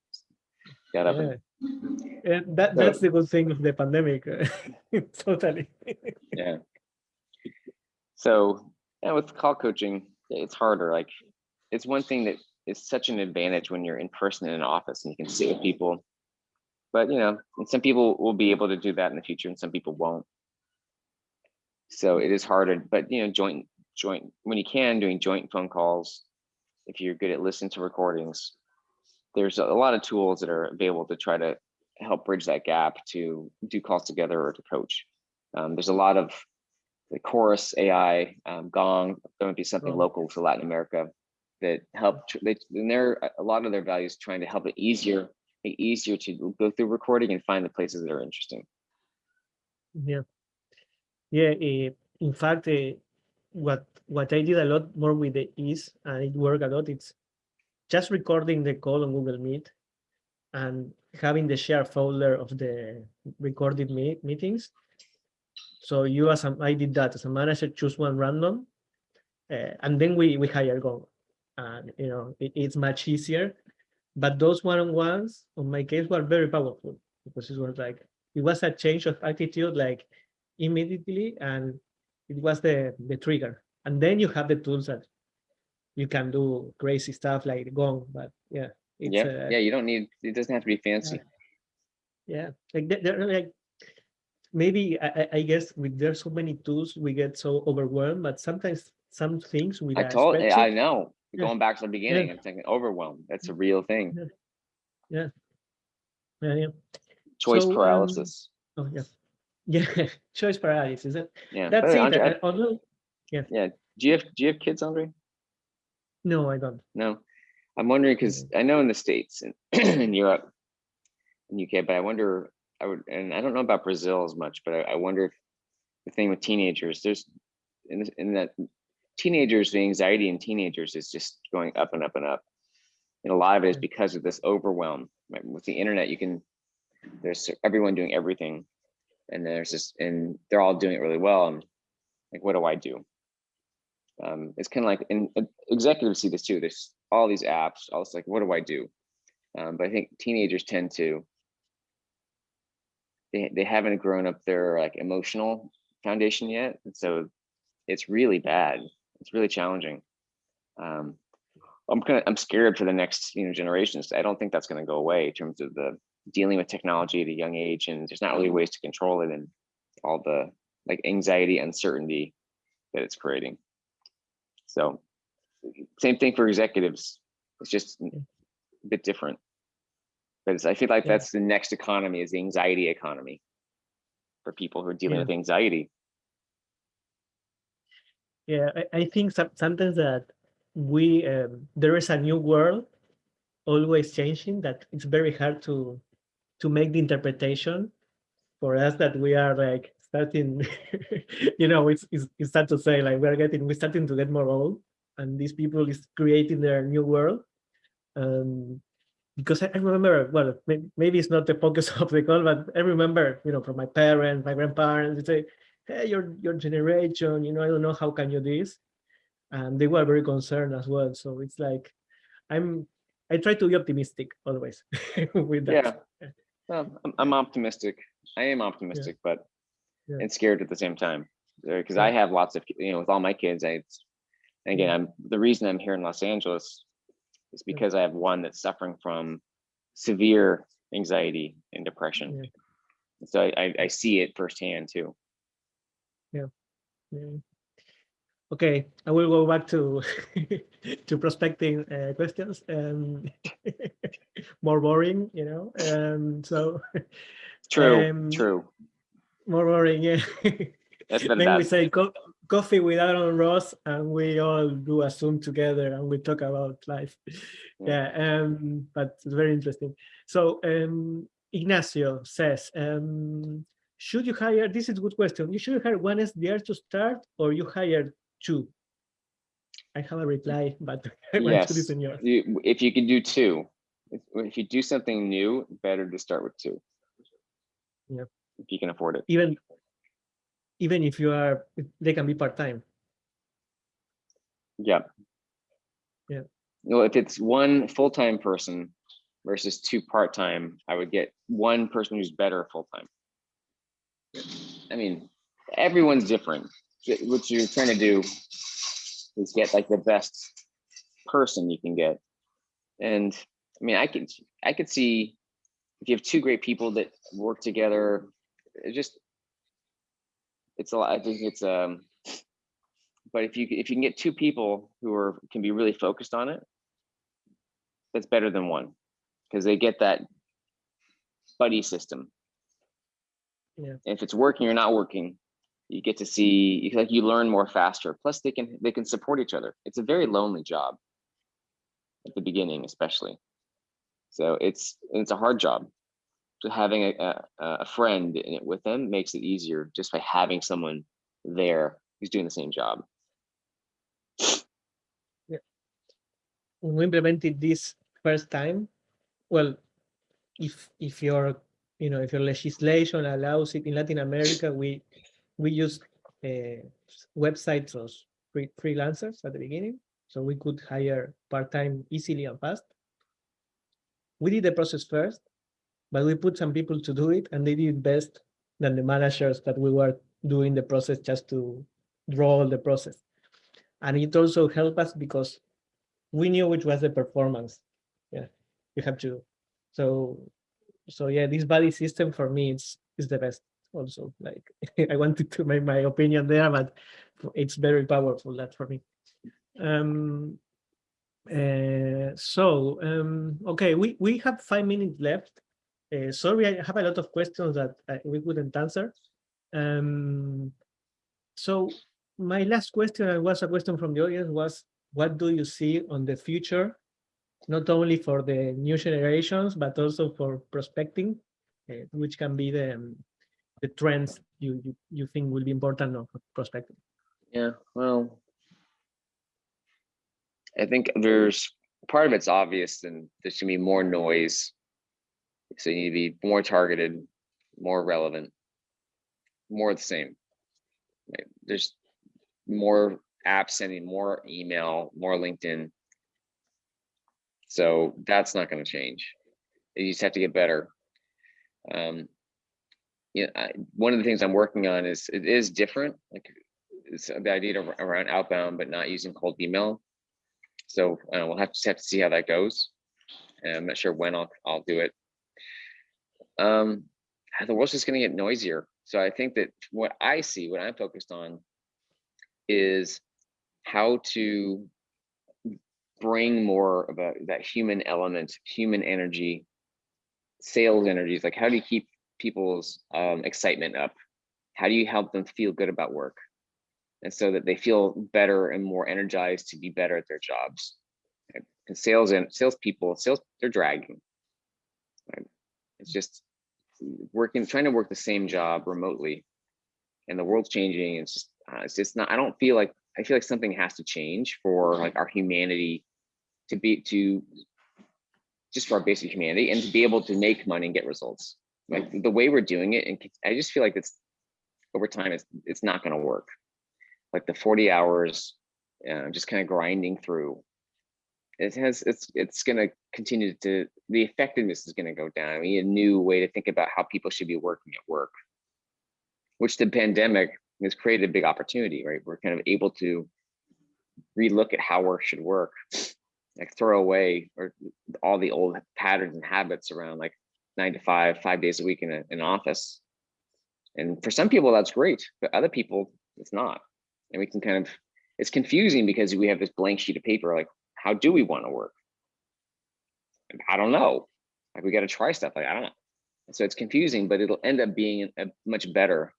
Got up. yeah. And, And that So- that's the good thing of the pandemic. totally. yeah. So yeah, with call coaching, it's harder. Like it's one thing that is such an advantage when you're in person in an office and you can sit with people. But you know, and some people will be able to do that in the future, and some people won't. So it is harder. But you know, joint joint when you can doing joint phone calls. If you're good at listening to recordings, there's a lot of tools that are available to try to help bridge that gap to do calls together or to coach. Um, there's a lot of the chorus AI, um, Gong, going to be something local to Latin America that help. They, and they're a lot of their values trying to help it easier, make easier to go through recording and find the places that are interesting. Yeah, yeah. eh, in fact, eh, what what I did a lot more with the AEs, and it worked a lot. It's just recording the call on Google Meet, and having the share folder of the recorded me meetings. So you as a, I did that as a manager, choose one random, uh, and then we we hire Go, and you know it, it's much easier. But those one-on-ones, on my case, were very powerful because it was like it was a change of attitude like immediately and it was the the trigger and then you have the tools that you can do crazy stuff like gong but yeah it's yeah, uh, yeah. You don't need. It doesn't have to be fancy. yeah like they- they're like maybe I, I- guess with there's so many tools we get so overwhelmed but sometimes some things we I told. I know. Yeah. Going back to the beginning, I'm thinking overwhelmed. That's a real thing. yeah yeah Choice So, um, paralysis. oh yeah yeah choice paralysis yeah. that's it Andre, I- although do you have do you have kids, Andre? no i don't No, I'm wondering because I know in the States and in Europe, in UK, but I wonder, I would, and I don't know about Brazil as much, but I, I wonder if the thing with teenagers, there's in, this- in that teenagers, the anxiety in teenagers is just going up and up and up. And a lot of it is because of this overwhelm. Right? With the internet, you can, there's everyone doing everything. And there's this, and they're all doing it really well. And like, what do I do? um, it's kind of like and executives see this too there's all these apps all this like what do i do um, but i think teenagers tend to they, they haven't grown up their like emotional foundation yet and so it's really bad it's really challenging um, i'm kind of i'm scared for the next you know generations i don't think that's going to go away in terms of the dealing with technology at a young age and there's not really ways to control it and all the like anxiety uncertainty that it's creating so same thing for executives. It's just a bit different. But it's, I feel like Yeah. that's the next economy is the anxiety economy for people who are dealing Yeah. with anxiety. Yeah, I, I think some, sometimes that we um, there is a new world always changing that it's very hard to to make the interpretation for us that we are like starting you know it's, it's it's sad to say like we're getting we're starting to get more old and these people is creating their new world um because I, I remember well may, maybe it's not the focus of the call but i remember you know from my parents my grandparents they say hey, your your generation, you know, I don't know how can you do this, and they were very concerned as well. So it's like, I'm, I try to be optimistic always with that. Well, I'm, I'm optimistic. I am optimistic, but Yeah. and scared at the same time. because I have lots of, you know, with all my kids, I, again, I'm, the reason I'm here in Los Angeles is because I have one that's suffering from severe anxiety and depression. So I, I, I see it firsthand too. Mm. Okay, I will go back to to prospecting uh, questions. Um, more boring, you know. Um, so True, Um, true. more boring, yeah. Then we say co coffee with Aaron Ross, and we all do a Zoom together, and we talk about life. Yeah, um, but it's very interesting. So um, Ignacio says, um, should you hire? This is a good question. You should hire one SDR to start, or you hire two. I have a reply, but I want to listen yours. You, if you can do two, if, if you do something new, better to start with two. Yeah. If you can afford it. Even even if you are, they can be part time. Yeah. Yeah. Well, if it's one full-time person versus two part-time, I would get one person who's better full-time. I mean, everyone's different. Get- What you're trying to do is get like the best person you can get. And I mean, I could, I could see if you have two great people that work together, it just, it's a lot, I think it's, um, but if you if you can get two people who are can be really focused on it, that's better than one because they get that buddy system. Yeah. If it's working or not working, you get to see like you learn more faster. Plus, they can they can support each other. It's a very lonely job at the beginning, especially. So it's it's a hard job. So having a a, a friend in it with them makes it easier just by having someone there who's doing the same job. yeah. when we implemented this first time, well, if if your you know if your legislation allows it in Latin America, we we use uh, websites of free, freelancers at the beginning, so we could hire part time easily and fast. We did the process first, but we put some people to do it, and they did best than the managers that we were doing the process just to draw the process. And it also helped us because we knew which was the performance. Yeah, you have to. So, so yeah, this body system for me is is the best. Also, like I wanted to make my opinion there, but it's very powerful that for me. Um. Uh, so um, okay, we we have five minutes left. Uh, sorry, I have a lot of questions that uh, we couldn't answer. Um, so my last question was a question from the audience was what do you see on the future, not only for the new generations, but also for prospecting, uh, which can be the, um, the trends you, you, you think will be important of prospecting? Yeah, well, I think there's part of it's obvious and there's gonna be more noise. So you need to be more targeted, more relevant, more the same. There's more apps sending more email, more LinkedIn. So that's not going to change. You just have to get better. Um, yeah, I, one of the things I'm working on is it is different. Like it's the idea of, around outbound, but not using cold email. So uh, we'll have to have to see how that goes. And I'm not sure when I'll I'll do it. Um, the world's just going to get noisier. So I think that what I see, what I'm focused on, is how to bring more of a, that human element, human energy, sales energies. Like how do you keep people's um, excitement up? How do you help them feel good about work? And so that they feel better and more energized to be better at their jobs. Right? And sales and salespeople, sales, they're dragging. Right? It's just working, trying to work the same job remotely and the world's changing. It's just, uh, it's just not, I don't feel like, I feel like something has to change for like our humanity to be, to just for our basic humanity and to be able to make money and get results. Like the way we're doing it. And I just feel like it's over time, it's, it's not going to work. Like the 40 hours, uh, just kind of grinding through it has it's it's going to continue to the effectiveness is going to go down. We need a new way to think about how people should be working at work, which the pandemic has created a big opportunity, right? We're kind of able to relook at how work should work, like throw away or all the old patterns and habits around like nine to five, five days a week in, a, in an office. And for some people, that's great, but other people, it's not. And we can kind of, it's confusing because we have this blank sheet of paper, like, how do we want to work? I don't know. Like, we got to try stuff. Like, I don't know. So it's confusing, but it'll end up being a much better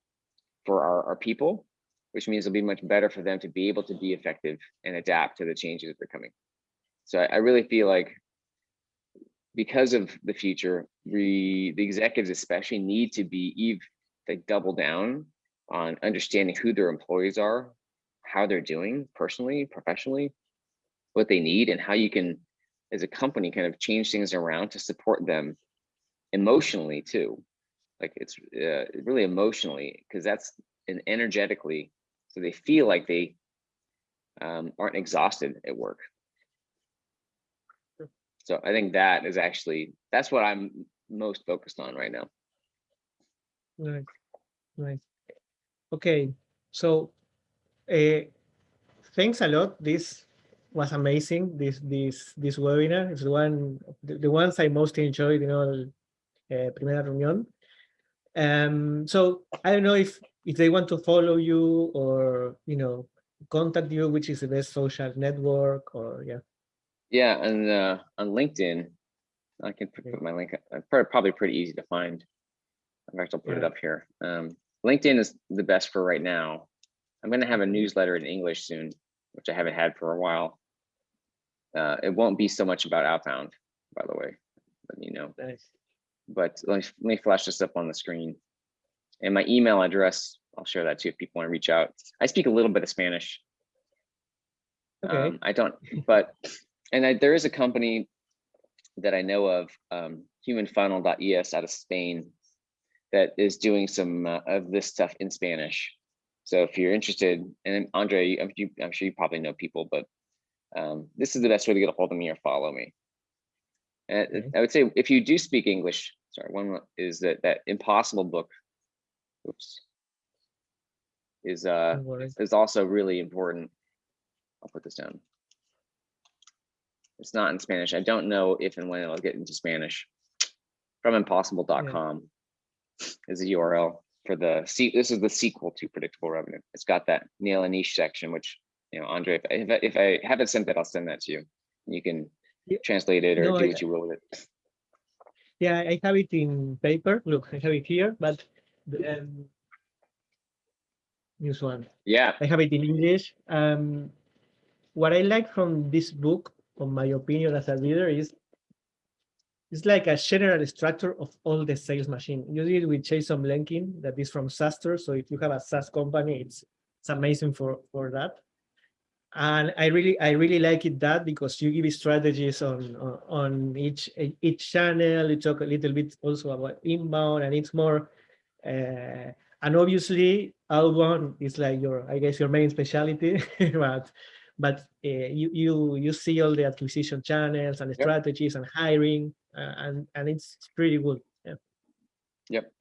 for our, our people, which means it'll be much better for them to be able to be effective and adapt to the changes that are coming. So I, I really feel like because of the future, we the executives especially need to be eve like double down on understanding who their employees are, how they're doing personally, professionally, what they need, and how you can, as a company, kind of change things around to support them emotionally too. Like it's uh, really emotionally, because that's and energetically, so they feel like they um, aren't exhausted at work. So I think that is actually, that's what I'm most focused on right now. Right, right. Okay, so uh, thanks a lot. This was amazing. This this this webinar is the one the, the ones I most enjoyed You know, uh, Primera Reunión. Um, so I don't know if if they want to follow you or you know contact you, which is the best social network or yeah. Yeah, and uh, on LinkedIn, I can put my link. Uh, probably pretty easy to find. In fact, I'll put yeah. it up here. Um, LinkedIn is the best for right now. I'm going to have a newsletter in English soon, which I haven't had for a while. Uh, it won't be so much about outbound, by the way, let you know. Nice. But let me, let me flash this up on the screen. And my email address, I'll share that too if people want to reach out. I speak a little bit of Spanish. Okay. Um, I don't, but and I, there is a company that I know of, um, humanfunnel.es out of Spain, that is doing some uh, of this stuff in Spanish. So if you're interested, and Andre, I'm, you, I'm sure you probably know people, but um, this is the best way to get a hold of me or follow me. And okay. I would say if you do speak English, sorry, one is that that impossible book, oops, is uh is also really important. I'll put this down. It's not in Spanish. I don't know if and when it'll get into Spanish. From impossible.com yeah. is the URL for the see. This is the sequel to predictable revenue. It's got that nail a niche section, which you know, Andre, if I, if I haven't sent that, I'll send that to you. You can yeah. translate it or no, do what you will with it. Yeah, I have it in paper. Look, I have it here, but the um, news one. Yeah, I have it in English. Um, what I like from this book on my opinion as a leader is it's like a general structure of all the sales machine. You did with Jason Lemkin, that is from SaaStr. So if you have a SaaS company, it's it's amazing for for that. And I really I really like it that because you give strategies on on, on each each channel. You talk a little bit also about inbound, and it's more. Uh, and obviously, outbound is like your I guess your main specialty, but but uh, you you you see all the acquisition channels and strategies and hiring, uh, and and it's pretty good. Yeah. Yep.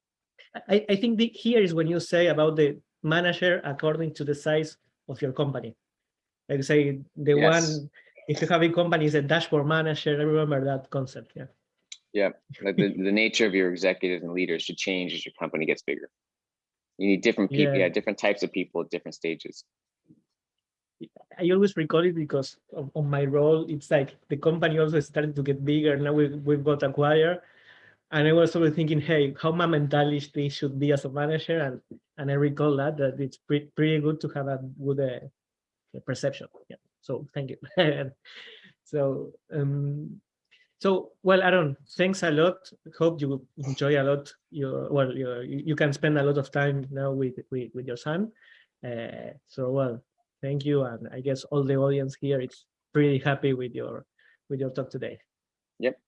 I, I think the, here is when you say about the manager according to the size of your company. Like say the yes. one, if you have a company is a dashboard manager, I remember that concept. Yeah. Yeah, like the, the nature of your executives and leaders should change as your company gets bigger. You need different people, yeah different types of people at different stages. I always recall it because of, of, my role. It's like the company also started to get bigger. Now we, we've got acquired. And I was always thinking, hey, how my mentality should be as a manager. And and I recall that, that it's pre pretty good to have a good uh, perception. Yeah. So thank you. so, um, so well, Aaron, thanks a lot. Hope you enjoy a lot. Your well, you you can spend a lot of time now with with, with your son. Uh, so well, Thank you. And I guess all the audience here is pretty happy with your with your talk today. Yep.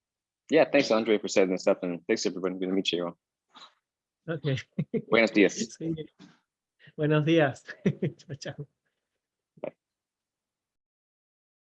Yeah, thanks, Andre, for setting this up. And thanks, everyone. Good to meet you. Okay. Buenos días. Buenos días. chao, chao.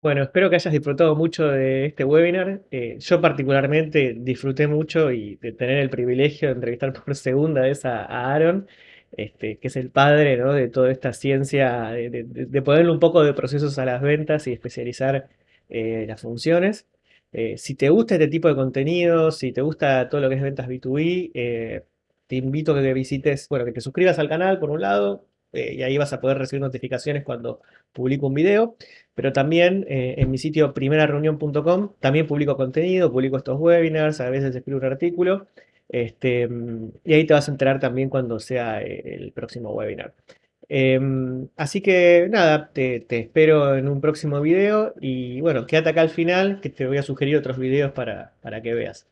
Bueno, espero que hayas disfrutado mucho de este webinar. Eh, yo particularmente disfruté mucho y de tener el privilegio de entrevistar por segunda vez a, a Aaron. Este, que es el padre, de toda esta ciencia, de, de- ponerle un poco de procesos a las ventas y especializar eh, las funciones. Eh, si te gusta este tipo de contenido, si te gusta todo lo que es ventas B2B, eh, te invito a que visites, bueno, que te suscribas al canal por un lado, y ahí vas a poder recibir notificaciones cuando publico un video, pero también en mi sitio primerareunión.com también publico contenido, publico estos webinars, a veces escribo un artículo, este, y ahí te vas a enterar también cuando sea eh, el próximo webinar. Em, así que nada, te, te espero en un próximo video y bueno, quédate acá al final que te voy a sugerir otros videos para, para que veas.